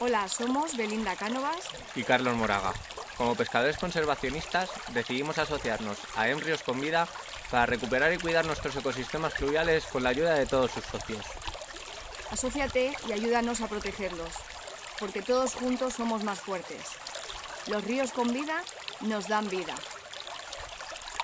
Hola, somos Belinda Cánovas y Carlos Moraga. Como pescadores conservacionistas decidimos asociarnos a Embrios con Vida para recuperar y cuidar nuestros ecosistemas fluviales con la ayuda de todos sus socios. Asociate y ayúdanos a protegerlos, porque todos juntos somos más fuertes. Los ríos con vida nos dan vida.